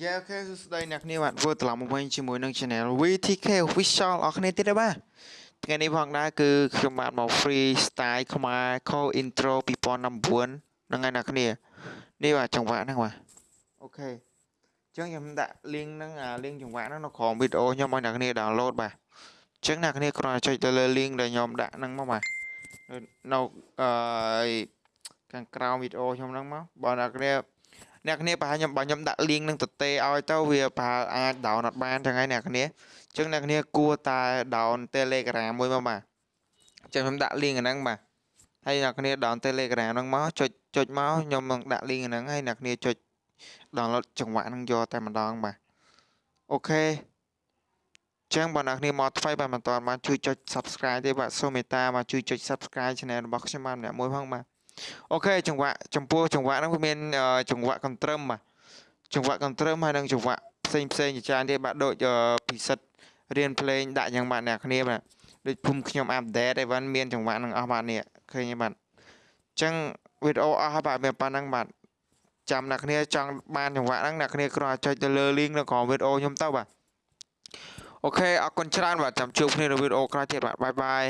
Yeah OK សួស្តីអ្នកគ្នាបាទធ្វើត្រឡប់មកវិញជាមួយនឹង Channel VTK Official អរគ្នាទៀតដែរបាទថ្ងៃនេះផងដែរគឺខ្ញុំបាទមក free style ខ្មែរ call intro 2019ហ្នឹងហើយអ្នកគ្នានេះបាទចង្វាក់ហ្នឹងបាទ OK អញ្ចឹងខ្ញុំដាក់ link ហ្នឹងអា link ចង្វាក់ហ្នឹងនៅក្រោមវីដេអូខ្ញុំឲ្យអ្នកគ្នា download បាទអញ្ចឹងអ្នកគ្នាគ្រាន់តែចុចទៅលើ link ដែលខ្ញុំដាក់ហ្នឹងមកបាទនៅអឺខាងក្រោមវីដេអូខ្ញុំហ្នឹងមកបើអ្នកគ្នា អ្នកគ្នាប្រហែលខ្ញុំបើខ្ញុំដាក់ link នឹងទទេឲ្យទៅវាប្រហែលអាច down អត់បានចឹងហើយអ្នកគ្នាអញ្ចឹងអ្នកគ្នាគួរតែ down Telegram មួយមកបាទអញ្ចឹងខ្ញុំដាក់ link ហ្នឹងបាទហើយអ្នកគ្នា down Telegram ហ្នឹងមកចុចចុចមកខ្ញុំនឹងដាក់ link ហ្នឹងហើយអ្នកគ្នាចុច download ចង្វាក់ហ្នឹងយកតែម្ដងបាទអូខេចឹងបងប្អូនគ្នាមកថ្មីបាទមិនតាន់បានជួយចុច Subscribe ទេបាទសូមមេត្តាមកជួយចុច Subscribe Channel របស់ខ្ញុំបាទម្នាក់មួយផងបាទ OK ចង្វាក់ចំពោះចង្វាក់ហ្នឹងវាមានចង្វាក់កន្ទ្រឹមបាទចង្វាក់កន្ទ្រឹមហើយនិងចង្វាក់ផ្សេងផ្សេងជាច្រើនទៀតបាទដូចពិសិដ្ឋរៀនភ្លេងដាក់យ៉ាងបាទអ្នកគ្នាបាទដូចភូមិខ្ញុំ update អីវ៉ាន់មានចង្វាក់ហ្នឹងអស់បាទនេះឃើញទេបាទអញ្ចឹងវីដេអូអស់ហើយបាទមានប៉ុណ្ណឹងបាទចាំអ្នកគ្នាចង់បានចង្វាក់ហ្នឹងអ្នកគ្នាគ្រាន់តែចុចទៅលើ link នៅក្រោមវីដេអូខ្ញុំទៅបាទ OK អរគុណច្រើនបាទចាំជួបគ្នានៅវីដេអូក្រោយទៀតបាទ bye bye